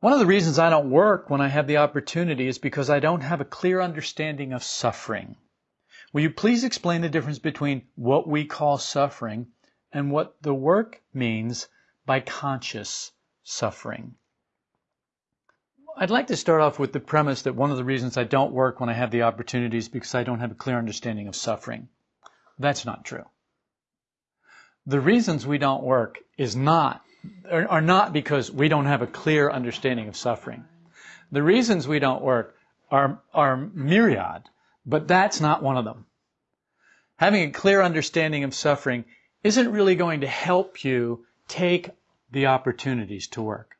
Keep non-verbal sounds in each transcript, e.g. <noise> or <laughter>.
One of the reasons I don't work when I have the opportunity is because I don't have a clear understanding of suffering. Will you please explain the difference between what we call suffering and what the work means by conscious suffering? I'd like to start off with the premise that one of the reasons I don't work when I have the opportunity is because I don't have a clear understanding of suffering. That's not true. The reasons we don't work is not are not because we don't have a clear understanding of suffering. The reasons we don't work are, are myriad, but that's not one of them. Having a clear understanding of suffering isn't really going to help you take the opportunities to work.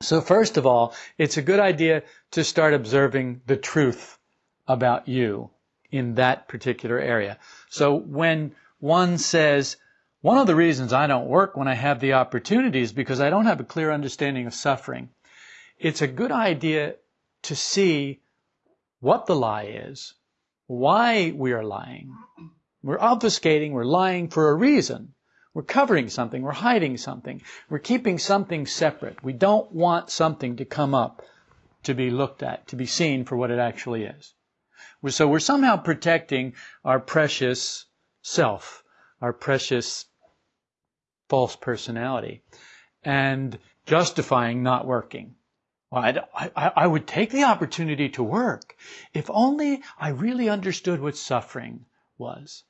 So first of all, it's a good idea to start observing the truth about you in that particular area. So when one says, one of the reasons I don't work when I have the opportunity is because I don't have a clear understanding of suffering. It's a good idea to see what the lie is, why we are lying. We're obfuscating, we're lying for a reason. We're covering something, we're hiding something, we're keeping something separate. We don't want something to come up to be looked at, to be seen for what it actually is. So we're somehow protecting our precious self, our precious false personality and justifying not working. Well, I, I, I would take the opportunity to work if only I really understood what suffering was.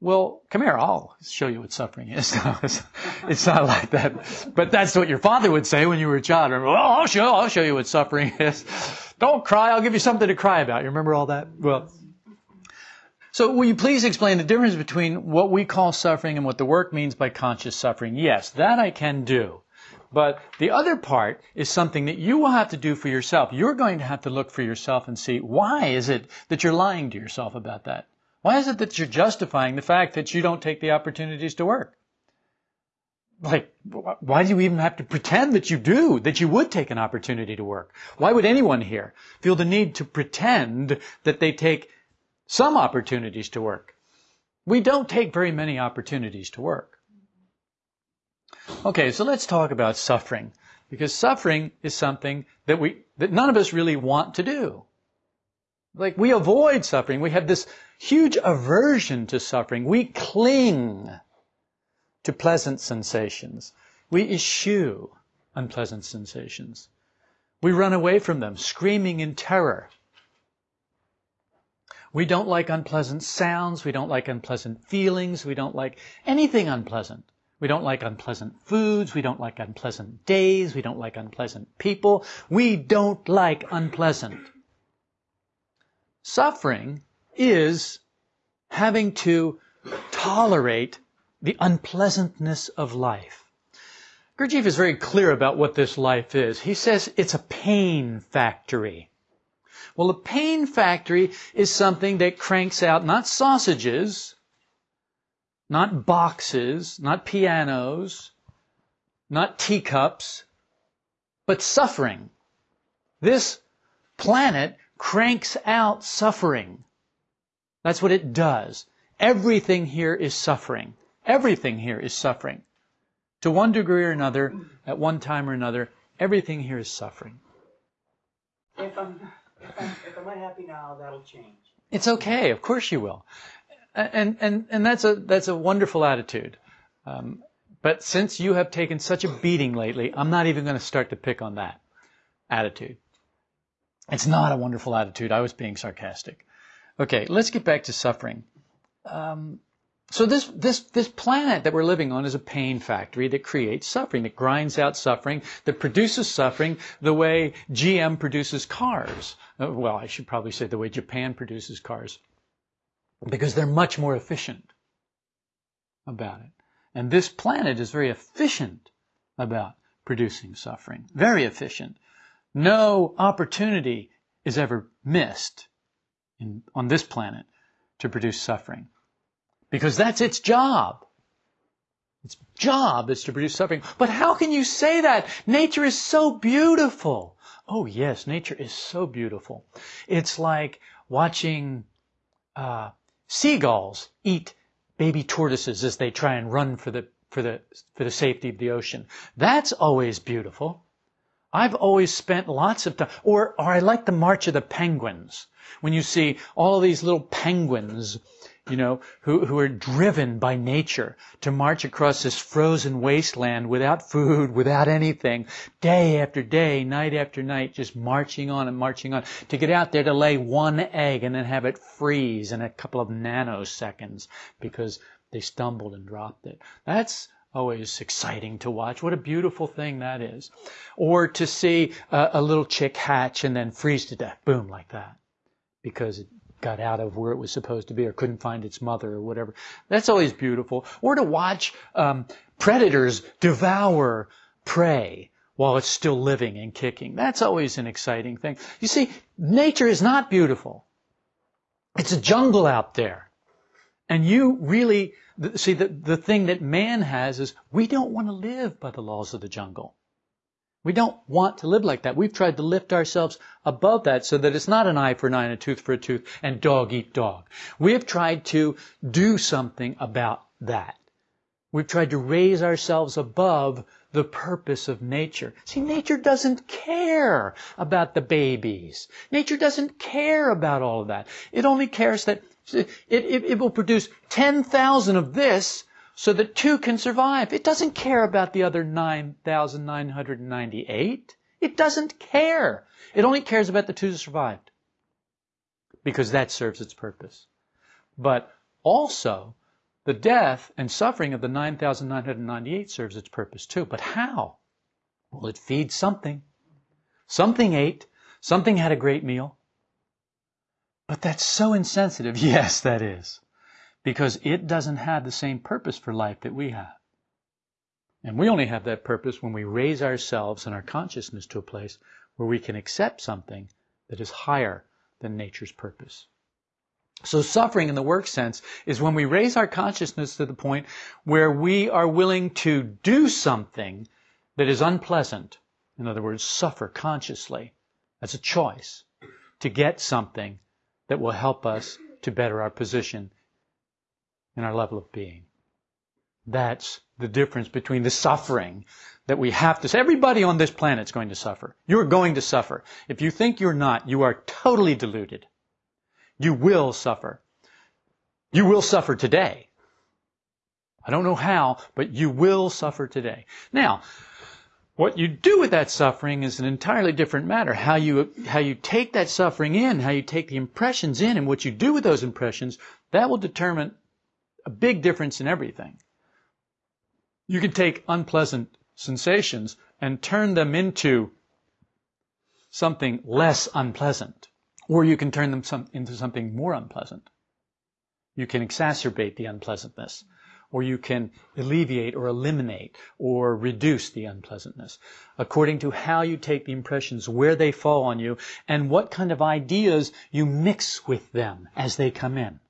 Well, come here, I'll show you what suffering is. <laughs> it's, not like that. But that's what your father would say when you were a child. Remember, well, I'll show, I'll show you what suffering is. Don't cry, I'll give you something to cry about. You remember all that? Well, so will you please explain the difference between what we call suffering and what the work means by conscious suffering? Yes, that I can do. But the other part is something that you will have to do for yourself. You're going to have to look for yourself and see why is it that you're lying to yourself about that? Why is it that you're justifying the fact that you don't take the opportunities to work? Like, why do you even have to pretend that you do, that you would take an opportunity to work? Why would anyone here feel the need to pretend that they take some opportunities to work. We don't take very many opportunities to work. Okay, so let's talk about suffering. Because suffering is something that we, that none of us really want to do. Like, we avoid suffering. We have this huge aversion to suffering. We cling to pleasant sensations. We eschew unpleasant sensations. We run away from them, screaming in terror. We don't like unpleasant sounds. We don't like unpleasant feelings. We don't like anything unpleasant. We don't like unpleasant foods. We don't like unpleasant days. We don't like unpleasant people. We don't like unpleasant. Suffering is having to tolerate the unpleasantness of life. Gurdjieff is very clear about what this life is. He says it's a pain factory. Well, a pain factory is something that cranks out not sausages, not boxes, not pianos, not teacups, but suffering. This planet cranks out suffering. That's what it does. Everything here is suffering. Everything here is suffering. To one degree or another, at one time or another, everything here is suffering. If I'm if I'm, unhappy now, that'll change. It's okay. Of course you will. And, and, and that's a, that's a wonderful attitude. Um, but since you have taken such a beating lately, I'm not even going to start to pick on that attitude. It's not a wonderful attitude. I was being sarcastic. Okay, let's get back to suffering. Um, so this, this, this planet that we're living on is a pain factory that creates suffering, that grinds out suffering, that produces suffering the way GM produces cars. Uh, well, I should probably say the way Japan produces cars. Because they're much more efficient about it. And this planet is very efficient about producing suffering. Very efficient. No opportunity is ever missed in, on this planet to produce suffering because that's its job. Its job is to produce suffering. But how can you say that? Nature is so beautiful. Oh yes, nature is so beautiful. It's like watching uh, seagulls eat baby tortoises as they try and run for the for the for the safety of the ocean. That's always beautiful. I've always spent lots of time, or, or I like the March of the Penguins. When you see all these little penguins, you know, who, who are driven by nature to march across this frozen wasteland without food, without anything, day after day, night after night, just marching on and marching on, to get out there to lay one egg and then have it freeze in a couple of nanoseconds because they stumbled and dropped it. That's always exciting to watch. What a beautiful thing that is. Or to see a, a little chick hatch and then freeze to death, boom, like that, because it got out of where it was supposed to be or couldn't find its mother or whatever. That's always beautiful. Or to watch um, predators devour prey while it's still living and kicking. That's always an exciting thing. You see, nature is not beautiful. It's a jungle out there. And you really, see, the, the thing that man has is we don't want to live by the laws of the jungle. We don't want to live like that. We've tried to lift ourselves above that so that it's not an eye for an eye and a tooth for a tooth and dog eat dog. We have tried to do something about that. We've tried to raise ourselves above the purpose of nature. See, nature doesn't care about the babies. Nature doesn't care about all of that. It only cares that it, it, it will produce 10,000 of this so that two can survive. It doesn't care about the other 9,998. It doesn't care. It only cares about the two that survived. Because that serves its purpose. But also, the death and suffering of the 9,998 serves its purpose too. But how? Well, it feeds something. Something ate. Something had a great meal. But that's so insensitive. <laughs> Yes, that is because it doesn't have the same purpose for life that we have. And we only have that purpose when we raise ourselves and our consciousness to a place where we can accept something that is higher than nature's purpose. So suffering in the work sense is when we raise our consciousness to the point where we are willing to do something that is unpleasant. In other words, suffer consciously. That's a choice to get something that will help us to better our position in our level of being. That's the difference between the suffering that we have to. Everybody on this planet is going to suffer. You're going to suffer. If you think you're not, you are totally deluded. You will suffer. You will suffer today. I don't know how, but you will suffer today. Now, what you do with that suffering is an entirely different matter. How you, how you take that suffering in, how you take the impressions in, and what you do with those impressions, that will determine a big difference in everything. You can take unpleasant sensations and turn them into something less unpleasant, or you can turn them some, into something more unpleasant. You can exacerbate the unpleasantness, or you can alleviate or eliminate or reduce the unpleasantness according to how you take the impressions, where they fall on you, and what kind of ideas you mix with them as they come in.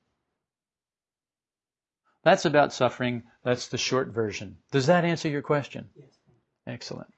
That's about suffering. That's the short version. Does that answer your question? Yes. Excellent.